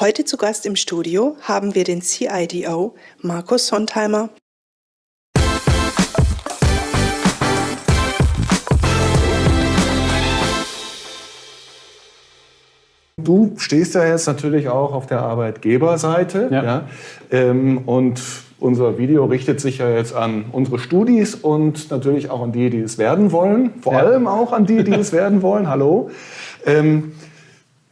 Heute zu Gast im Studio haben wir den CIDO Markus Sontheimer. Du stehst ja jetzt natürlich auch auf der Arbeitgeberseite. Ja. ja ähm, und unser Video richtet sich ja jetzt an unsere Studis und natürlich auch an die, die es werden wollen. Vor ja. allem auch an die, die es werden wollen. Hallo. Ähm,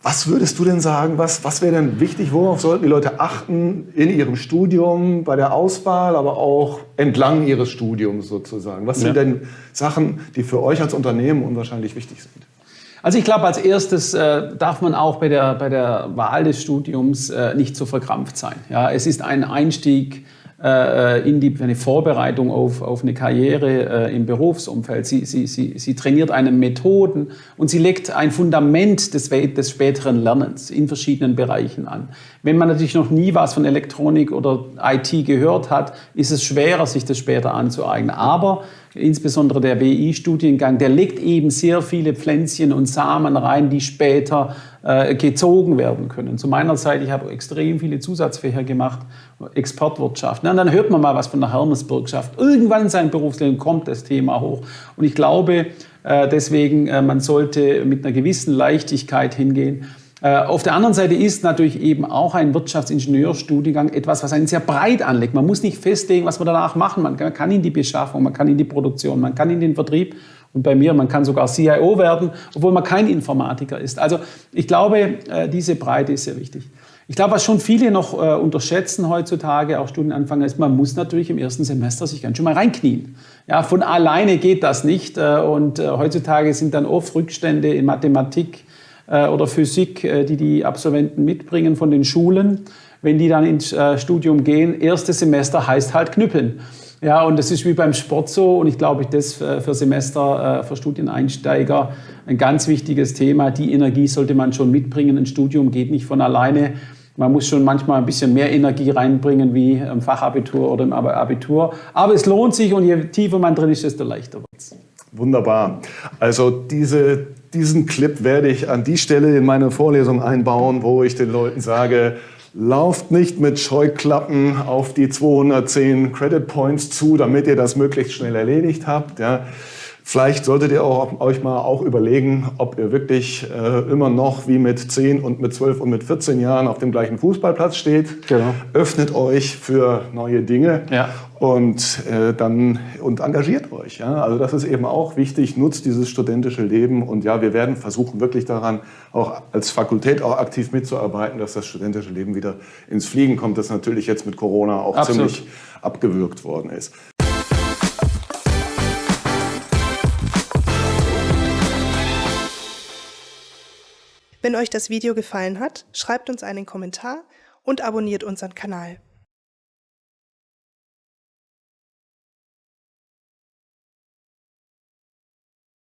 was würdest du denn sagen, was, was wäre denn wichtig, worauf sollten die Leute achten in ihrem Studium, bei der Auswahl, aber auch entlang ihres Studiums sozusagen? Was ja. sind denn Sachen, die für euch als Unternehmen unwahrscheinlich wichtig sind? Also ich glaube, als erstes äh, darf man auch bei der, bei der Wahl des Studiums äh, nicht so verkrampft sein. Ja, es ist ein Einstieg in die, eine Vorbereitung auf, auf eine Karriere äh, im Berufsumfeld. Sie, sie, sie, sie trainiert einen Methoden und sie legt ein Fundament des, des späteren Lernens in verschiedenen Bereichen an. Wenn man natürlich noch nie was von Elektronik oder IT gehört hat, ist es schwerer, sich das später anzueignen. Aber insbesondere der WI-Studiengang, der legt eben sehr viele Pflänzchen und Samen rein, die später äh, gezogen werden können. Zu meiner Zeit, ich habe extrem viele Zusatzfächer gemacht, Exportwirtschaft. Na, dann hört man mal was von der Hermesbürgschaft. Irgendwann in seinem Berufsleben kommt das Thema hoch. Und ich glaube äh, deswegen, äh, man sollte mit einer gewissen Leichtigkeit hingehen. Äh, auf der anderen Seite ist natürlich eben auch ein Wirtschaftsingenieurstudiengang etwas, was einen sehr breit anlegt. Man muss nicht festlegen, was man danach machen. Man kann in die Beschaffung, man kann in die Produktion, man kann in den Vertrieb und bei mir, man kann sogar CIO werden, obwohl man kein Informatiker ist. Also ich glaube, äh, diese Breite ist sehr wichtig. Ich glaube, was schon viele noch äh, unterschätzen heutzutage, auch Studienanfänger, ist, man muss natürlich im ersten Semester sich ganz schön mal reinknien. Ja, von alleine geht das nicht. und heutzutage sind dann oft Rückstände in Mathematik, oder Physik, äh, die die Absolventen mitbringen von den Schulen. Wenn die dann ins äh, Studium gehen, erstes Semester heißt halt knüppeln. Ja, und das ist wie beim Sport so und ich glaube, das für Semester, für Studieneinsteiger ein ganz wichtiges Thema. Die Energie sollte man schon mitbringen. Ein Studium geht nicht von alleine. Man muss schon manchmal ein bisschen mehr Energie reinbringen wie im Fachabitur oder im Abitur. Aber es lohnt sich und je tiefer man drin ist, desto leichter wird es. Wunderbar. Also diese diesen Clip werde ich an die Stelle in meine Vorlesung einbauen, wo ich den Leuten sage, lauft nicht mit Scheuklappen auf die 210 Credit Points zu, damit ihr das möglichst schnell erledigt habt. Ja. Vielleicht solltet ihr auch, euch mal auch überlegen, ob ihr wirklich äh, immer noch wie mit 10 und mit 12 und mit 14 Jahren auf dem gleichen Fußballplatz steht. Genau. Öffnet euch für neue Dinge ja. und, äh, dann, und engagiert euch. Ja? Also das ist eben auch wichtig. Nutzt dieses studentische Leben. Und ja, wir werden versuchen, wirklich daran, auch als Fakultät auch aktiv mitzuarbeiten, dass das studentische Leben wieder ins Fliegen kommt, das natürlich jetzt mit Corona auch Absolut. ziemlich abgewürgt worden ist. Wenn euch das Video gefallen hat, schreibt uns einen Kommentar und abonniert unseren Kanal.